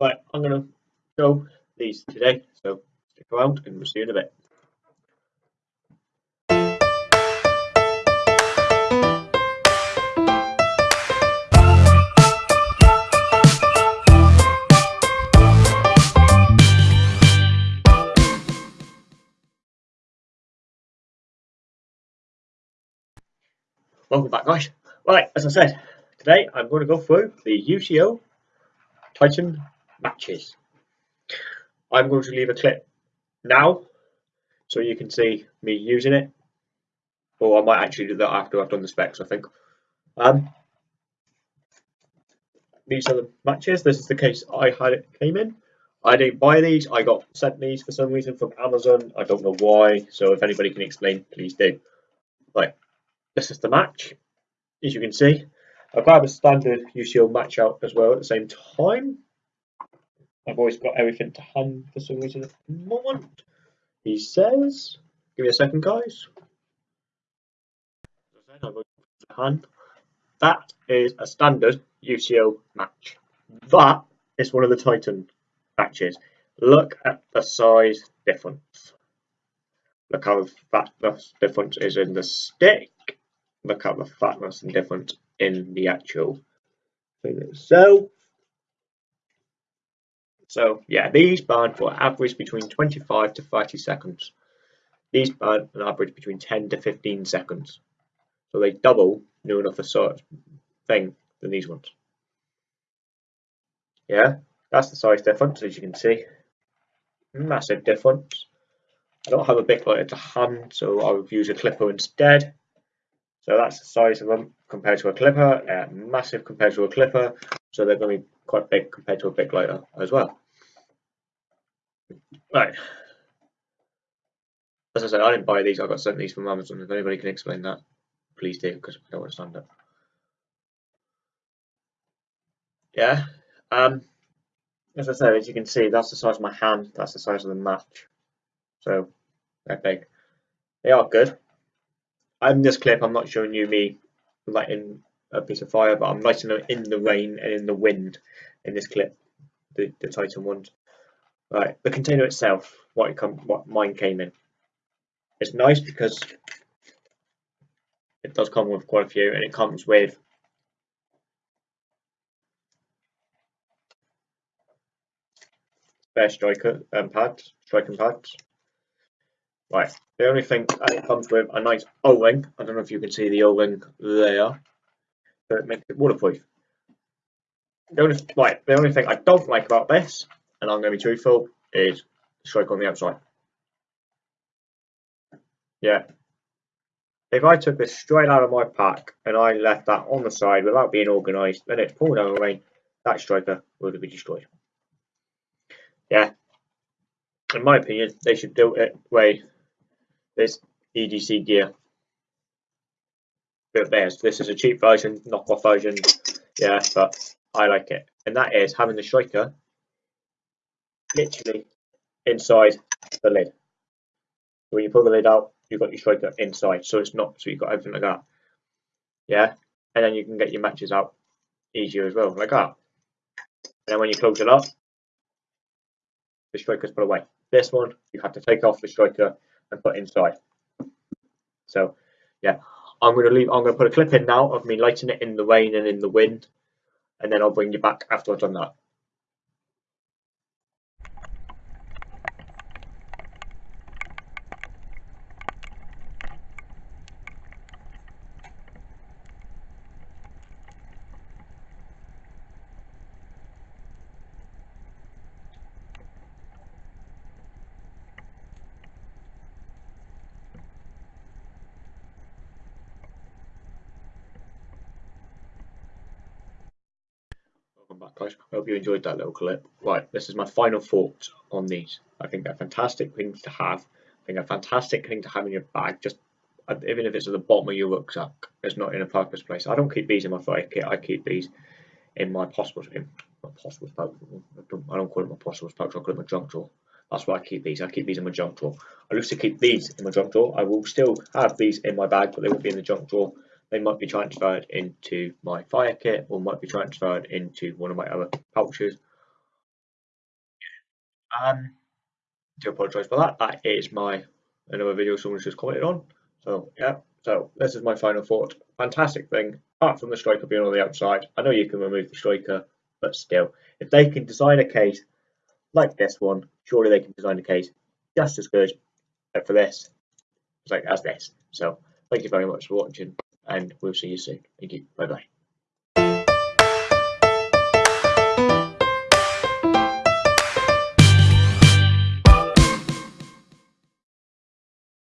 Right, I'm going to show these today, so stick around and we'll see you in a bit. Welcome back guys. Right, as I said, today I'm going to go through the UCO Titan matches. I'm going to leave a clip now so you can see me using it or I might actually do that after I've done the specs I think. Um, these are the matches, this is the case I had it came in. I didn't buy these, I got sent these for some reason from Amazon, I don't know why, so if anybody can explain please do. Right, this is the match, as you can see. I've got a standard UCO match out as well at the same time. I've always got everything to hand for some reason at the moment. He says, give me a second guys. That is a standard UCO match. That is one of the Titan matches. Look at the size difference. Look how fat the difference is in the stick look at the fatness and difference in the actual thing itself. So yeah, these burn for average between 25 to 30 seconds. These burn an average between 10 to 15 seconds. So they double new enough a sort thing than these ones. Yeah, that's the size difference as you can see. Massive difference. I don't have a big lighter to hand, so I'll use a clipper instead. So that's the size of them compared to a clipper, uh, massive compared to a clipper, so they're going to be quite big compared to a big lighter as well. Right. As I said, I didn't buy these, I got sent these from Amazon. If anybody can explain that, please do, because I don't understand it. Yeah. Um, as I said, as you can see, that's the size of my hand, that's the size of the match. So, they're big. They are good. In this clip, I'm not showing you me lighting a piece of fire, but I'm lighting them in the rain and in the wind in this clip, the, the Titan ones. Right, the container itself, what it come, what mine came in. It's nice because it does come with quite a few, and it comes with spare striker um, pads, striking pads. Right, the only thing it comes with a nice O-ring. I don't know if you can see the O-ring there. So it makes it waterproof. The only, right, the only thing I don't like about this, and I'm going to be truthful, is strike on the outside. Yeah. If I took this straight out of my pack and I left that on the side without being organised, then it's poured down the rain, that striker would be destroyed. Yeah. In my opinion, they should do it way this EDC gear. But there's this is a cheap version, knockoff version. Yeah, but I like it. And that is having the striker literally inside the lid. So when you pull the lid out, you've got your striker inside. So it's not so you've got everything like that. Yeah. And then you can get your matches out easier as well, like that. And then when you close it up, the striker's put away. This one, you have to take off the striker and put inside. So yeah, I'm going to leave. I'm to put a clip in now of me lighting it in the rain and in the wind, and then I'll bring you back after I've done that. Guys. I hope you enjoyed that little clip. Right, this is my final thoughts on these. I think they're fantastic things to have. I think a fantastic thing to have in your bag, just uh, even if it's at the bottom of your rucksack, it's not in a purpose place. I don't keep these in my fire kit, I keep these in my possible in my possible pouch. I don't, I don't call it my possible pouch, I call it my junk drawer. That's why I keep these. I keep these in my junk drawer. I used to keep these in my junk drawer. I will still have these in my bag, but they won't be in the junk drawer they might be transferred into my fire kit or might be transferred into one of my other pouches. Um, do apologise for that. That is my another video someone's just commented on. So yeah, so this is my final thought. Fantastic thing. Apart from the striker being on the outside, I know you can remove the striker, but still, if they can design a case like this one, surely they can design a case just as good for this like as this. So thank you very much for watching and we'll see you soon. Thank you. Bye bye.